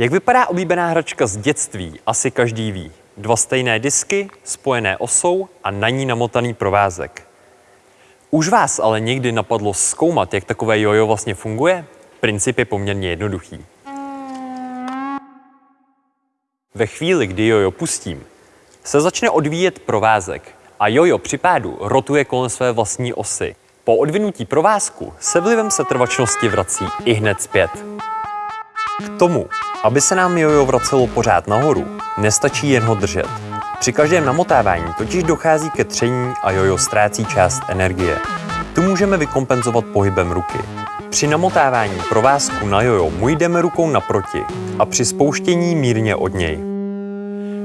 Jak vypadá oblíbená hračka z dětství, asi každý ví. Dva stejné disky, spojené osou a na ní namotaný provázek. Už vás ale někdy napadlo zkoumat, jak takové jojo vlastně funguje? Princip je poměrně jednoduchý. Ve chvíli, kdy jojo pustím, se začne odvíjet provázek a jojo při pádu rotuje kolem své vlastní osy. Po odvinutí provázku se vlivem setrvačnosti vrací i hned zpět. K tomu, aby se nám jojo vracelo pořád nahoru, nestačí jen ho držet. Při každém namotávání totiž dochází ke tření a jojo ztrácí část energie. Tu můžeme vykompenzovat pohybem ruky. Při namotávání provázku na jojo mu jdeme rukou naproti a při spouštění mírně od něj.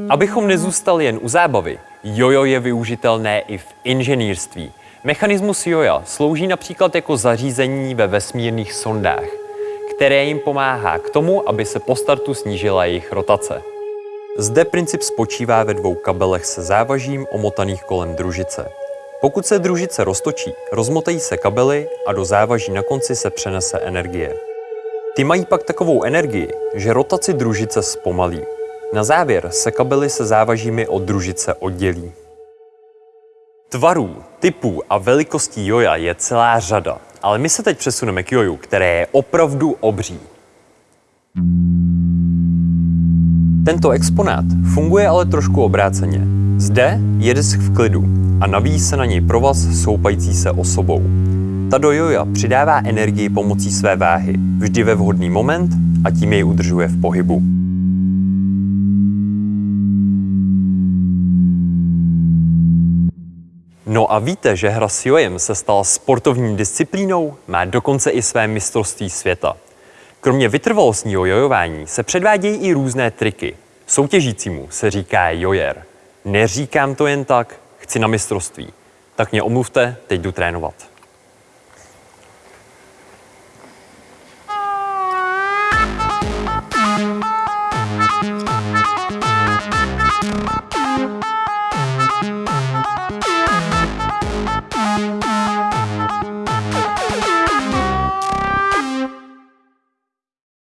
Abychom nezůstali jen u zábavy, jojo je využitelné i v inženýrství. Mechanismus joja slouží například jako zařízení ve vesmírných sondách, které jim pomáhá k tomu, aby se po startu snížila jejich rotace. Zde princip spočívá ve dvou kabelech se závažím omotaných kolem družice. Pokud se družice roztočí, rozmotají se kabely a do závaží na konci se přenese energie. Ty mají pak takovou energii, že rotaci družice zpomalí. Na závěr se kabely se závažími od družice oddělí. Tvarů, typů a velikostí joja je celá řada, ale my se teď přesuneme k joju, které je opravdu obří. Tento exponát funguje ale trošku obráceně. Zde je disk v klidu a navíjí se na něj provaz soupající se osobou. Ta do joja přidává energii pomocí své váhy, vždy ve vhodný moment a tím jej udržuje v pohybu. No a víte, že hra s jojem se stala sportovní disciplínou? Má dokonce i své mistrovství světa. Kromě vytrvalostního jojování se předvádějí i různé triky. Soutěžícímu se říká jojer. Neříkám to jen tak, chci na mistrovství. Tak mě omluvte, teď jdu trénovat.